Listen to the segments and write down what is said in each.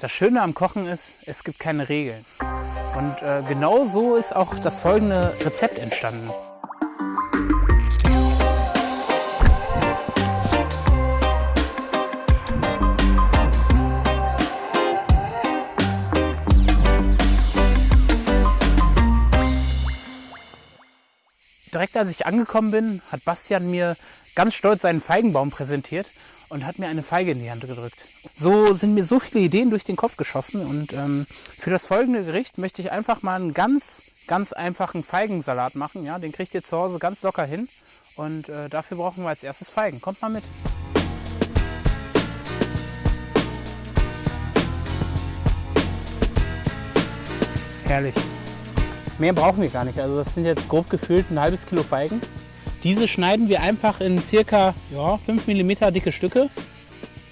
Das Schöne am Kochen ist, es gibt keine Regeln. Und äh, genau so ist auch das folgende Rezept entstanden. Direkt als ich angekommen bin, hat Bastian mir ganz stolz seinen Feigenbaum präsentiert und hat mir eine Feige in die Hand gedrückt. So sind mir so viele Ideen durch den Kopf geschossen und ähm, für das folgende Gericht möchte ich einfach mal einen ganz, ganz einfachen Feigensalat machen. Ja, den kriegt ihr zu Hause ganz locker hin und äh, dafür brauchen wir als erstes Feigen. Kommt mal mit. Herrlich. Mehr brauchen wir gar nicht. Also das sind jetzt grob gefüllt ein halbes Kilo Feigen. Diese schneiden wir einfach in circa ja, 5 mm dicke Stücke.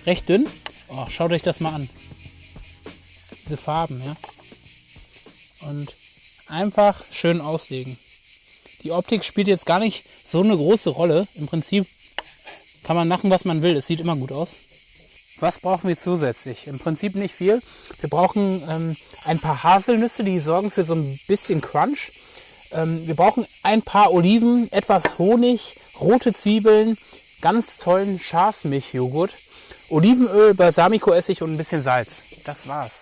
Recht dünn. Oh, schaut euch das mal an. Diese Farben, ja. Und einfach schön auslegen. Die Optik spielt jetzt gar nicht so eine große Rolle. Im Prinzip kann man machen, was man will. Es sieht immer gut aus. Was brauchen wir zusätzlich? Im Prinzip nicht viel. Wir brauchen ähm, ein paar Haselnüsse, die sorgen für so ein bisschen Crunch. Ähm, wir brauchen ein paar Oliven, etwas Honig, rote Zwiebeln, ganz tollen Schafsmilchjoghurt, Olivenöl, Balsamico-Essig und ein bisschen Salz. Das war's.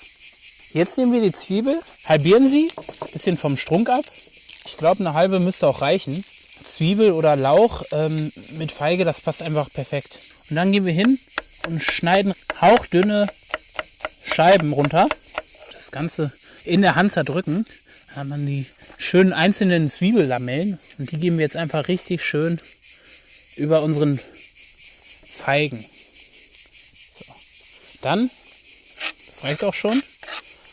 Jetzt nehmen wir die Zwiebel, halbieren sie, bisschen vom Strunk ab. Ich glaube, eine halbe müsste auch reichen. Zwiebel oder Lauch ähm, mit Feige, das passt einfach perfekt. Und dann gehen wir hin und schneiden hauchdünne Scheiben runter. Das Ganze in der Hand zerdrücken. Hat man die schönen einzelnen Zwiebellamellen und die geben wir jetzt einfach richtig schön über unseren Feigen. So. Dann, das reicht auch schon,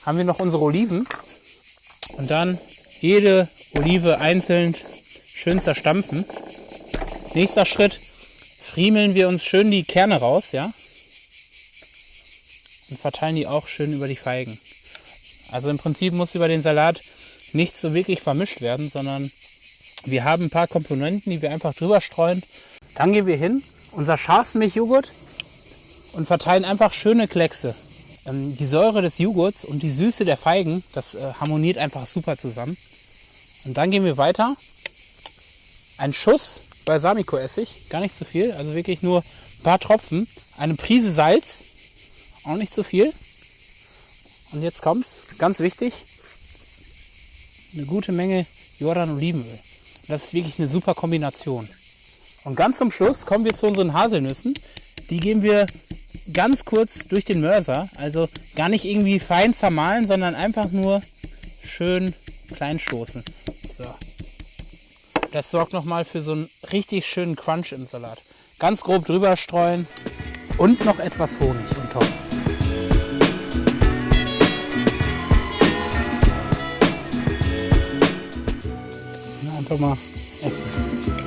haben wir noch unsere Oliven und dann jede Olive einzeln schön zerstampfen. Nächster Schritt, friemeln wir uns schön die Kerne raus, ja, und verteilen die auch schön über die Feigen. Also im Prinzip muss über den Salat nicht so wirklich vermischt werden, sondern wir haben ein paar Komponenten, die wir einfach drüber streuen. Dann gehen wir hin, unser Schafsmilchjoghurt und verteilen einfach schöne Kleckse. Ähm, die Säure des Joghurts und die Süße der Feigen, das äh, harmoniert einfach super zusammen. Und dann gehen wir weiter. Ein Schuss Balsamico-Essig, gar nicht zu viel, also wirklich nur ein paar Tropfen. Eine Prise Salz, auch nicht zu viel. Und jetzt kommt's, ganz wichtig, eine gute Menge Jordan-Olivenöl. Das ist wirklich eine super Kombination. Und ganz zum Schluss kommen wir zu unseren Haselnüssen. Die geben wir ganz kurz durch den Mörser. Also gar nicht irgendwie fein zermahlen, sondern einfach nur schön klein stoßen. So. Das sorgt nochmal für so einen richtig schönen Crunch im Salat. Ganz grob drüber streuen und noch etwas Honig und top. einfach mal essen.